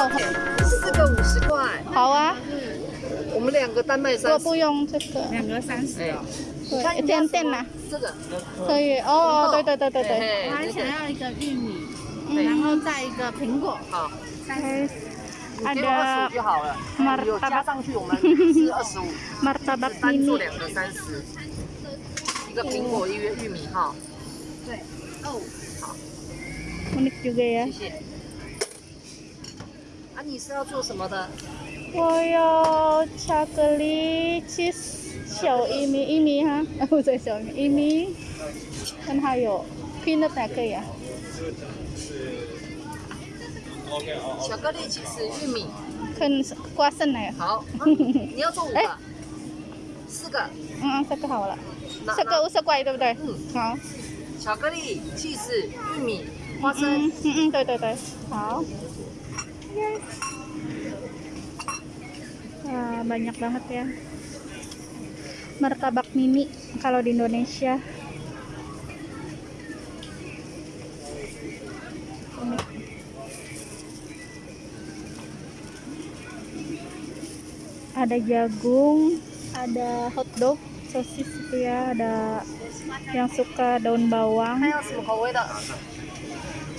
有红豆？四个五十块，好啊，我们两个单卖我三十。不用这个，两个三十哎哦。对，一点点啦，这个可以。哦哦，对对对对对，嘿我还嘿这个想要一个玉米，对然后再一个苹果，好，三十。 guys. 你给我二十 Ada 五就好了。 martabak 有加上去我们是二十五， martabak 单做 mini. 两个三十，一个苹果，一个玉米哈。对，哦， Unik juga ya. 谢谢。 啊，你是要做什么的？我要巧克力 cheese 小一米一米哈，啊不对小一米看还有 peanut 也可以啊。巧克力起司玉米。看瓜生奶，好，啊你要做五哎个，四个。嗯，这个好了，这个五十块对不对？嗯，好，巧克力、起司、玉米、花嗯生。嗯嗯，对对对，好。Wah, banyak banget ya. Martabak mini kalau di Indonesia. Ada jagung ada hotdog sosis itu ya. Ada yang suka daun bawang.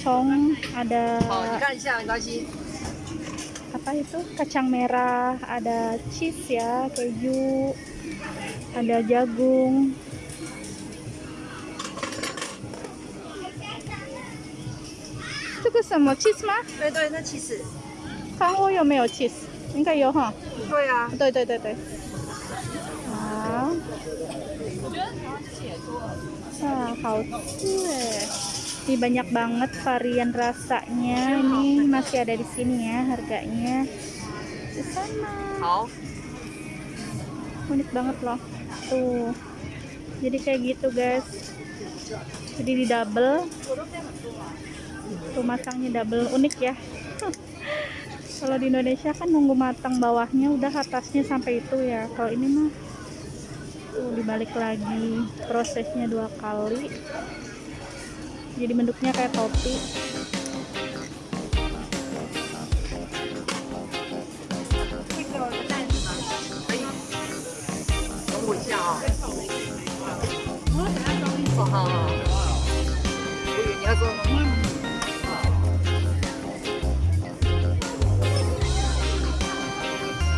Cong ada apa itu kacang merah ada cheese ya keju ada jagung这个什么 cheese 吗？对对，那起司。看我有没有 cheese？应该有哈。对啊。对对对对。好。Wah, 好吃eh. Ini banyak banget varian rasanya. Ini masih ada di sini ya harganya. Di sana. 好，Unik banget loh. Tuh. Jadi kayak gitu, guys. Jadi di double. Tuh masangnya double unik ya. Kalau di Indonesia kan nunggu matang bawahnya udah atasnya sampai itu ya. Kalau ini mah tuh dibalik lagi prosesnya dua kali jadi bentuknya kayak topi.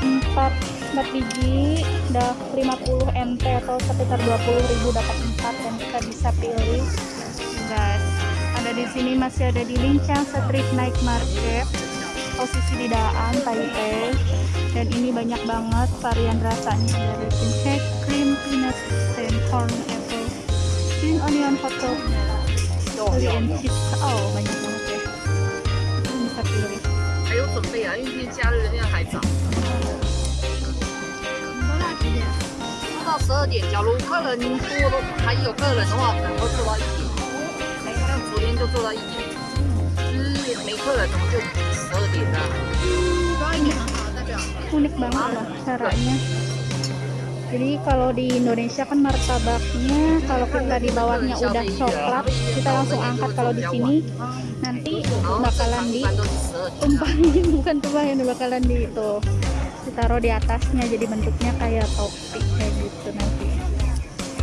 Empat empat biji udah 50 nt atau sekitar 20 ribu dapat empat dan kita bisa pilih. Guys di sini masih ada di Lincang Street Night Market posisi di Daan Taipei dan ini banyak banget varian rasanya dari pink cream peanut and corn apple green onion hot dog chili and cheese oh banyak banget ya Ini bisa pilih 还有准备啊，因为今天假日现在还早，说到几点？到十二点。假如客人多的还有客人的话，可能会做到一点。 像昨天就做到一点，就是没客人我们就十二点啦。多一点很好，代表 unik banget loh caranya jadi kalau di Indonesia kan martabaknya kalau kita di bawahnya udah coklat kita langsung angkat kalau di sini nanti 然后正 bakalan 常一 di 般都是十二点啦。 tumpahin bukan tumpahin bakalan di itu ditaruh di atasnya jadi bentuknya kayak topi kayak gitu nanti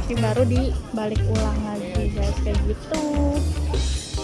Jadi baru dibalik ulang lagi guys kayak gitu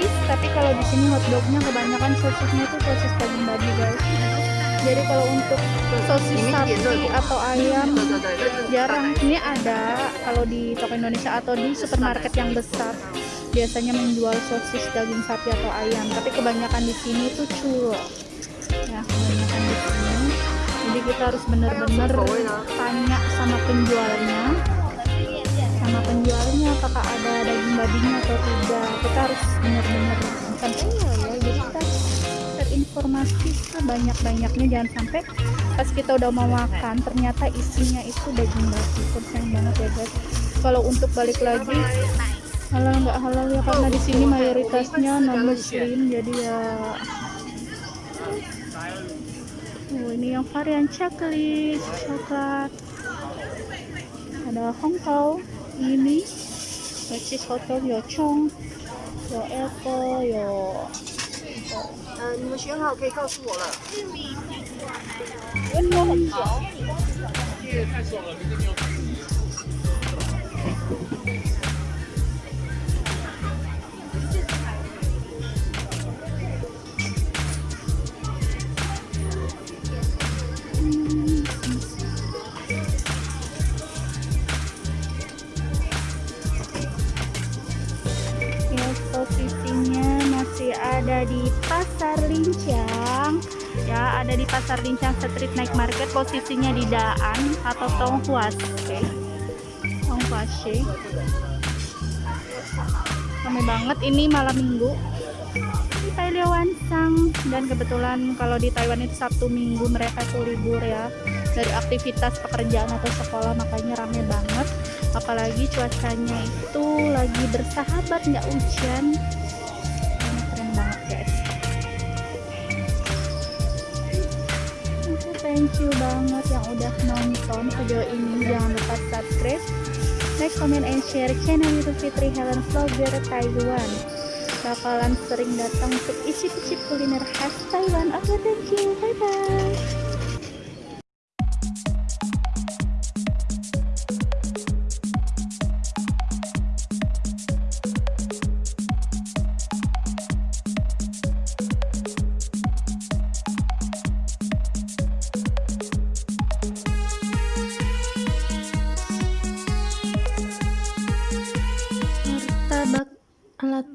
sosis tapi kalau di sini hotdognya kebanyakan sosisnya itu sosis daging babi guys. Jadi kalau untuk sosis sapi atau ayam jarang. Ini ada kalau di toko Indonesia atau di supermarket yang besar. Biasanya menjual sosis daging sapi atau ayam. Tapi kebanyakan di sini itu curo ya kebanyakan di sini. Jadi kita harus benar-benar tanya sama penjualnya sama penjualnya apakah ada daging babinya atau tidak. Kita harus benar-benar sampai ya, jadi kita terinformasi sebanyak-banyaknya jangan sampai pas kita udah mau makan ternyata isinya itu daging babi. Sayang banget ya guys. Kalau untuk balik lagi halal nggak halal ya? Karena di sini mayoritasnya non muslim jadi ya oh, ini yang varian coklat coklat ada Hongkong 妮妮，我去瞅，有葱，有 Apple，有……嗯，你们选好可以告诉我了。温度很高。太爽了，没有。Ada di Pasar Lincang Street Night Market. Posisinya di Daan atau Tonghuase. Tonghuase. Ramai banget ini malam minggu. Di Pailiawansang dan kebetulan kalau di Taiwan itu Sabtu Minggu mereka tuh libur ya dari aktivitas pekerjaan atau sekolah makanya rame banget apalagi cuacanya itu lagi bersahabat nggak hujan thank you banget yang udah nonton video ini. Jangan lupa subscribe like comment and share channel youtube Fitri Helen Vlogger Taiwan. Bakalan sering datang untuk isi-isi kuliner khas Taiwan. Oke thank you. Bye bye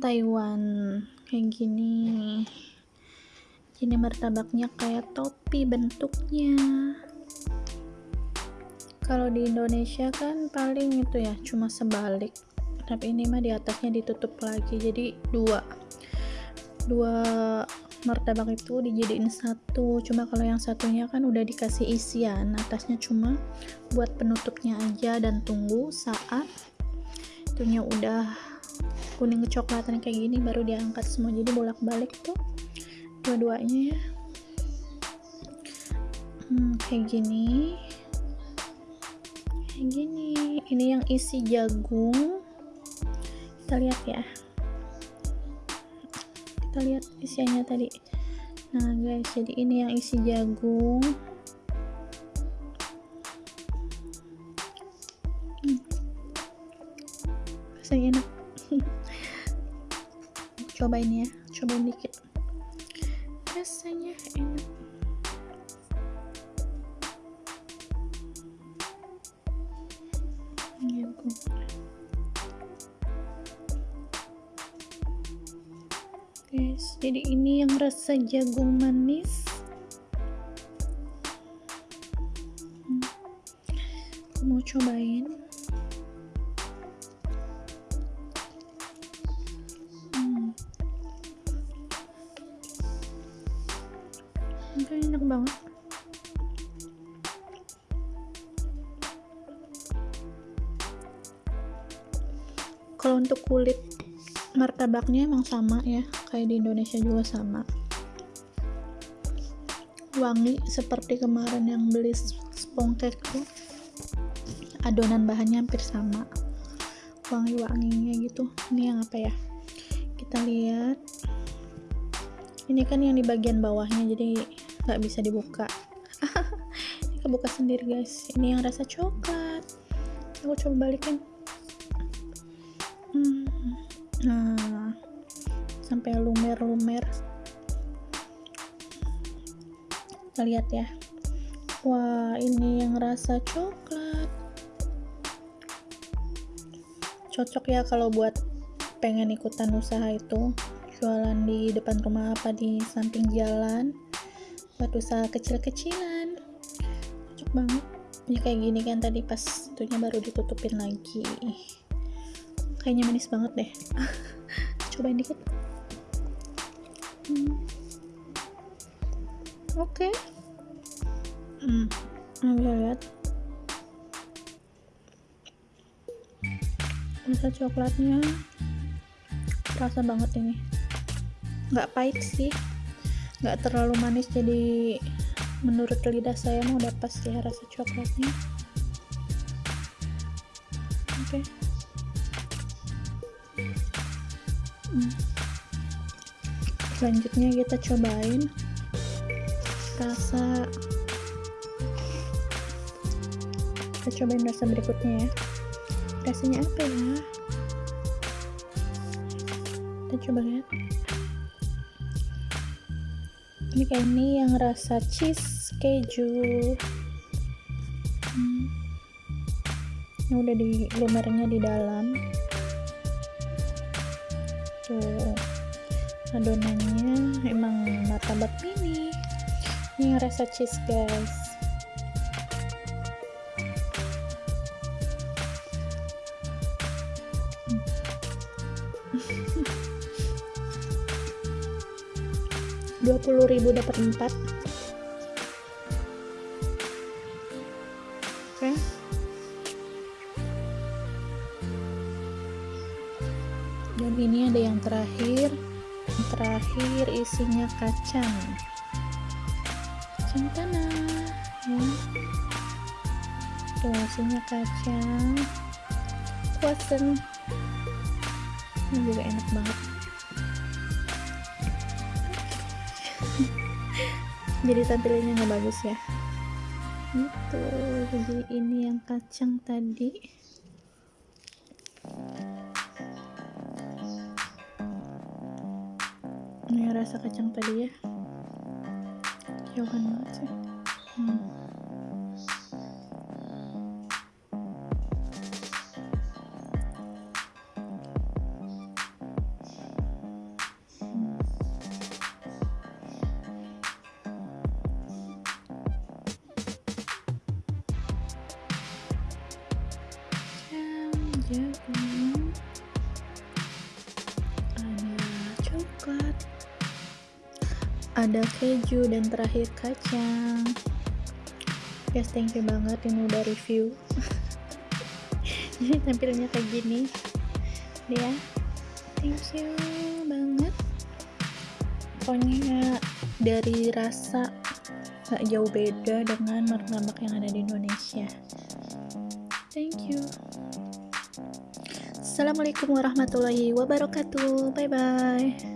Taiwan. Kayak gini. Ini martabaknya kayak topi bentuknya. Kalau di Indonesia kan paling itu ya cuma sebalik. Tapi ini mah di atasnya ditutup lagi jadi dua. Dua martabak itu dijadiin satu. Cuma kalau yang satunya kan udah dikasih isian. Atasnya cuma buat penutupnya aja dan tunggu saat itunya udah kuning kecoklatan kayak gini baru diangkat semua. Jadi bolak-balik tuh dua-duanya ya. Hmm, kayak gini. Kayak gini. Ini yang isi jagung. Kita lihat ya. Kita lihat isiannya tadi. Nah guys jadi ini yang isi jagung cobain ya. Cobain dikit. Rasanya enak. Jagung guys jadi ini yang rasa jagung manis. Hmm. aku mau cobain Kalau untuk kulit martabaknya emang sama ya, kayak di Indonesia juga sama. Wangi seperti kemarin yang beli spongkek tuh. Adonan bahannya hampir sama. Wangi-wanginya gitu. Ini yang apa ya? Kita lihat. Ini kan yang di bagian bawahnya jadi nggak bisa dibuka. ini kebuka sendiri guys. Ini yang rasa coklat. Aku coba balikin. Sampai lumer-lumer. Kita lihat ya. Wah, ini yang rasa coklat. Cocok ya kalau buat pengen ikutan usaha itu. Jualan di depan rumah apa di samping jalan. Buat usaha kecil-kecilan. Cocok banget. Ini kayak gini kan tadi pas itunya baru ditutupin lagi. Kayaknya manis banget deh. Cobain dikit Hmm. Oke. Hmm. Nah, bisa lihat. Rasa coklatnya rasa banget ini. Nggak pahit sih. Nggak terlalu manis jadi menurut lidah saya mau udah pas ya rasa coklatnya. Oke. Hmm. Selanjutnya kita cobain rasa kita cobain rasa berikutnya ya. Rasanya apa ya? Kita coba lihat. Ini kayak ini yang rasa cheese keju. Hmm. ini udah di lumernya di dalam. Tuh adonannya emang martabak mini. Ini rasa cheese guys. Dua puluh ribu dapat empat. Oke. Dan ini ada yang terakhir terakhir isinya kacang. Kacang tanah ya. Tuh isinya kacang. Kuasen ini juga enak banget. Jadi tampilannya nggak bagus ya? Itu jadi ini yang kacang tadi ini rasa kacang tadi ya jauhan banget sih hmm. Ada keju dan terakhir kacang. Guys thank you banget ini udah review. Jadi tampilnya kayak gini. Ya. Thank you banget. Pokoknya dari rasa gak jauh beda dengan martabak yang ada di Indonesia. Thank you. Assalamualaikum warahmatullahi wabarakatuh. Bye bye